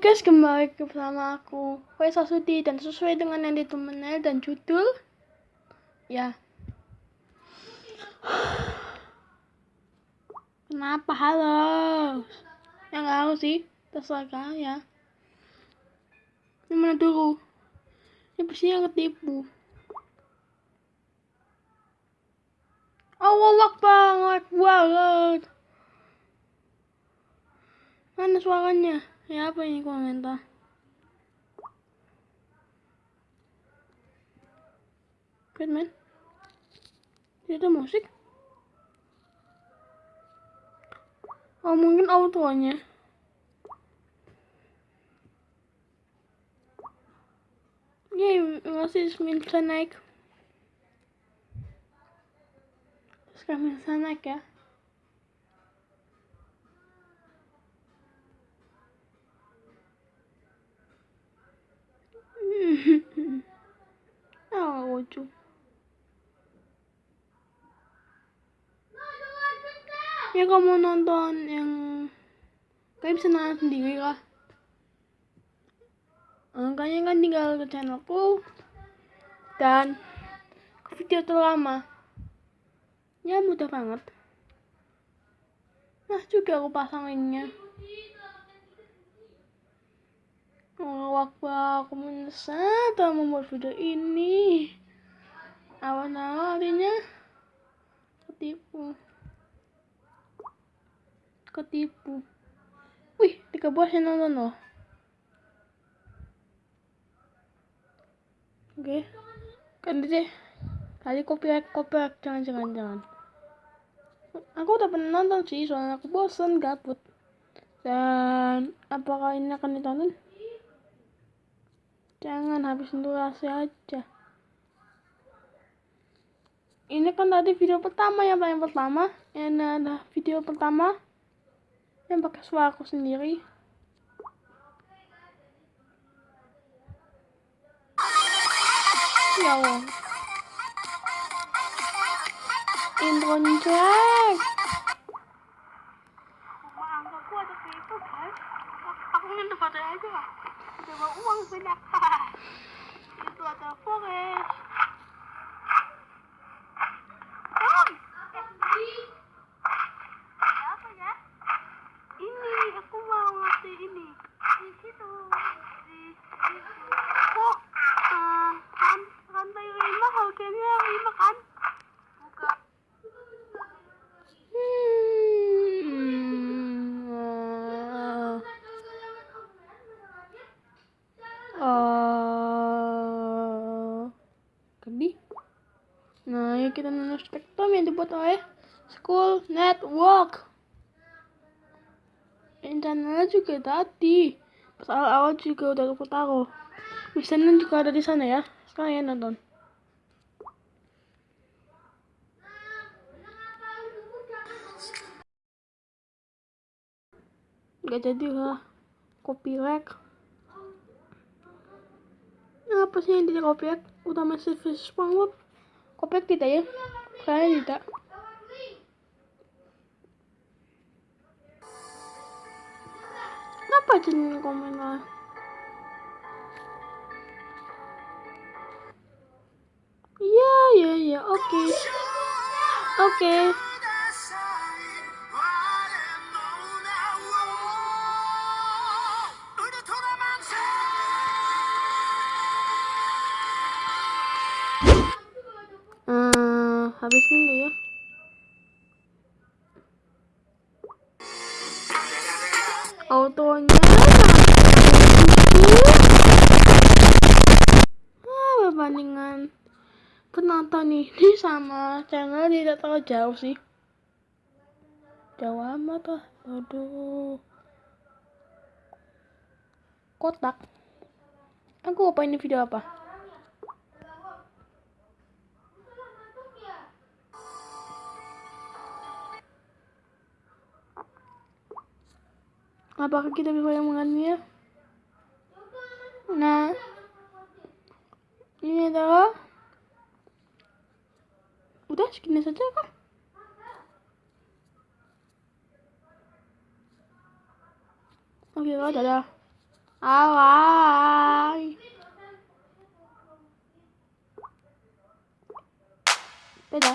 guys, kembali bersama aku Faisal Sudi dan sesuai dengan yang di dan judul ya Kenapa halo? Ya nggak harus sih, terserah ya. Ini mana dulu? Ini pasti yang ketipu. Allah Akbar, banget. Mana suaranya? Ya apa ini komentar? Keren men. Tidak ada musik. Oh mungkin autonya. Yeay, masih bisa naik. Sekarang bisa naik ya. Oh, lucu. Ya kamu nonton yang kayak bisa nonton sendiri lah. Makanya kan tinggal ke channelku dan video terlama. Ya mudah banget. Nah juga aku pasang linknya. Aku menyesal telah membuat video ini. Awal-awal artinya ketipu. Ketipu. Wih, tiga buah nonton loh. Oke. Kan deh. Kali copyright, copyright. Jangan, jangan, jangan. Aku udah pernah nonton sih, soalnya aku bosan, gabut. Dan apakah ini akan ditonton? Jangan habisin durasi aja. Ini kan tadi video pertama yang paling pertama. Ini ada video pertama yang pakai suara aku sendiri. Ya Allah. Intro jelek. Aku minta foto coba uang banyak itu ada forest apa ya? Ini aku mau ngasih ini. Di situ. Di, di kok kita nonton spektrum yang dibuat oleh School Network. Channelnya juga tadi. Pas awal-awal juga udah aku taruh. Misalnya juga ada di sana ya. Sekarang ya nonton. Gak jadi lah. Copyright apa sih yang tidak kopiak utama service SpongeBob kopiak tidak ya kayaknya tidak kenapa jenis komentar iya iya iya oke okay. oke okay. Habis minggu ya. Autonya ah, perbandingan penonton ini sama channel tidak terlalu jauh sih. Jauh amat lah. Aduh. Kotak. Aku apa ini video apa apakah kita bisa mengenalnya nah ini adalah udah segini saja kah oke okay, dadah Alay. Beda.